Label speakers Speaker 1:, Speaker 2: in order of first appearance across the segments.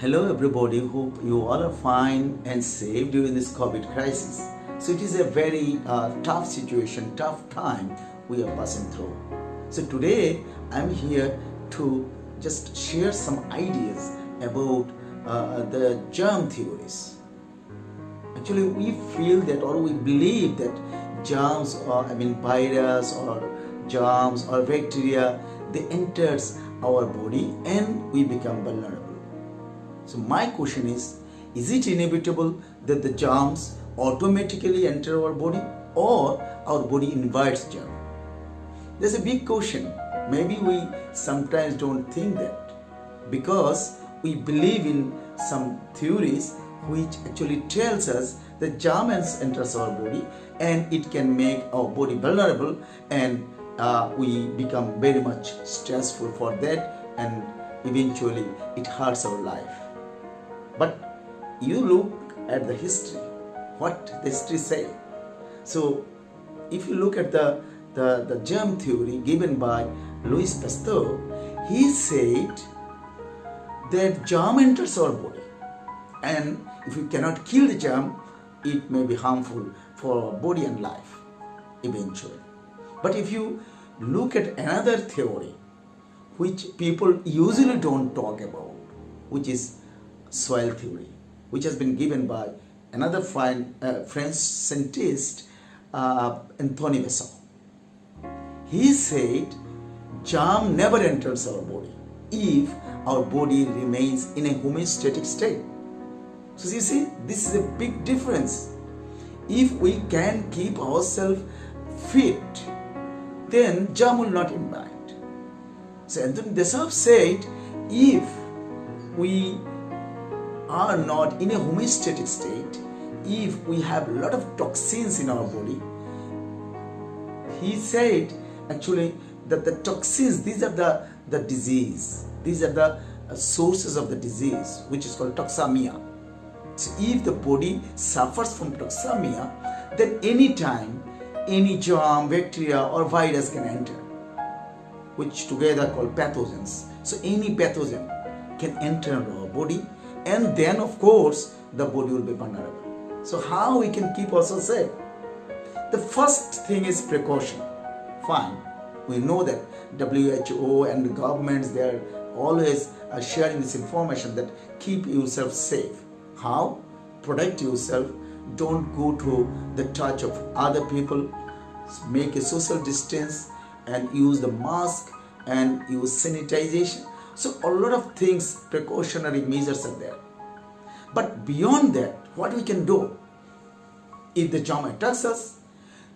Speaker 1: Hello, everybody. Hope you all are fine and safe during this COVID crisis. So, it is a very uh, tough situation, tough time we are passing through. So, today I'm here to just share some ideas about uh, the germ theories. Actually, we feel that or we believe that germs or I mean virus or germs or bacteria they enters our body and we become vulnerable. So my question is, is it inevitable that the germs automatically enter our body or our body invites germ? There's a big question. Maybe we sometimes don't think that because we believe in some theories which actually tells us that germ enters our body and it can make our body vulnerable and uh, we become very much stressful for that and eventually it hurts our life. But you look at the history, what the history say. So if you look at the, the, the germ theory given by Louis Pasteur, he said that germ enters our body and if you cannot kill the germ, it may be harmful for our body and life eventually. But if you look at another theory which people usually don't talk about, which is soil theory, which has been given by another fine, uh, French scientist, uh, Antoine Béchamp. He said, germ never enters our body if our body remains in a homeostatic state. So you see, this is a big difference. If we can keep ourselves fit, then germ will not invite. So Antoine Béchamp said, if we are not in a homeostatic state, if we have a lot of toxins in our body, he said actually that the toxins, these are the, the disease, these are the uh, sources of the disease, which is called toxemia. So if the body suffers from toxemia, then anytime any germ, bacteria or virus can enter, which together called pathogens. So any pathogen can enter our body and then of course the body will be vulnerable. So how we can keep ourselves safe? The first thing is precaution. Fine, we know that WHO and the governments they are always uh, sharing this information that keep yourself safe. How? Protect yourself. Don't go to the touch of other people. Make a social distance and use the mask and use sanitization so a lot of things, precautionary measures are there. But beyond that, what we can do? If the germ attacks us,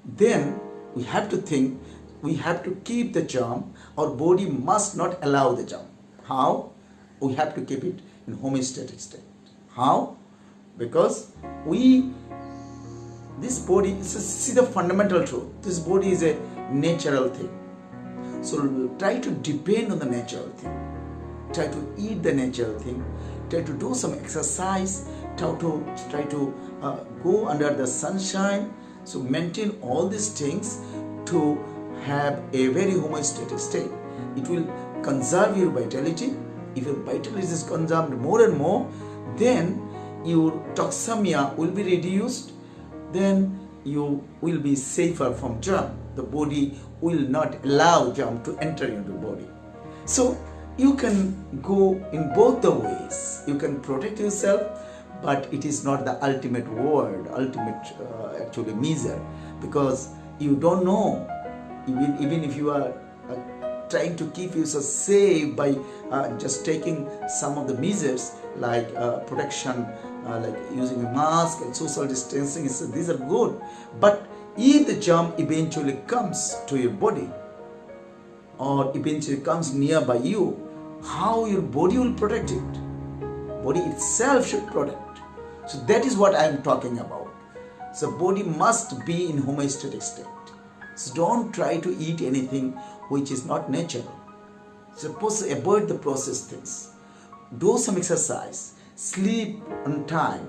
Speaker 1: then we have to think, we have to keep the germ. Our body must not allow the germ. How? We have to keep it in homeostatic state. How? Because we, this body, is see the fundamental truth. This body is a natural thing. So try to depend on the natural thing try to eat the natural thing, try to do some exercise, try to try to uh, go under the sunshine. So maintain all these things to have a very homeostatic state. It will conserve your vitality. If your vitality is consumed more and more, then your toxemia will be reduced. Then you will be safer from germ. The body will not allow germ to enter into the body. So you can go in both the ways. You can protect yourself but it is not the ultimate word ultimate uh, actually measure. Because you don't know even, even if you are uh, trying to keep yourself safe by uh, just taking some of the measures like uh, protection uh, like using a mask and social distancing these are good. But if the germ eventually comes to your body or eventually comes nearby you how your body will protect it. Body itself should protect. So that is what I am talking about. So body must be in homeostatic state. So don't try to eat anything which is not natural. Suppose avoid the processed things. Do some exercise. Sleep on time.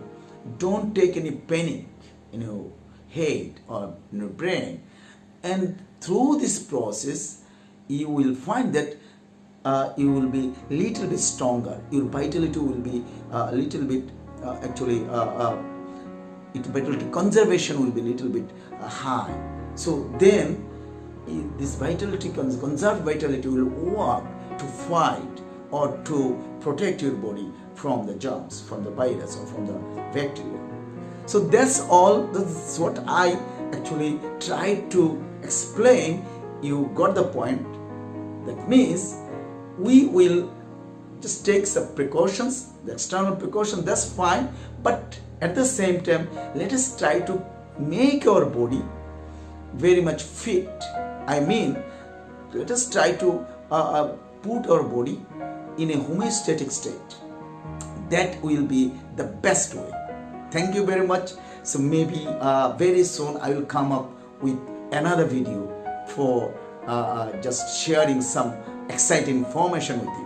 Speaker 1: Don't take any panic in your head or in your brain. And through this process, you will find that uh, you will be little bit stronger. Your vitality will be a little bit uh, actually uh, uh, it vitality conservation will be a little bit uh, high. So then this vitality cons- conserved vitality will work to fight or to protect your body from the germs from the virus or from the bacteria. So that's all that's what i actually tried to explain. You got the point. That means we will just take some precautions the external precaution that's fine. But at the same time let us try to make our body very much fit. I mean let us try to uh, uh, put our body in a homeostatic state. That will be the best way. Thank you very much. So maybe uh, very soon i will come up with another video for uh, uh, just sharing some exciting information with you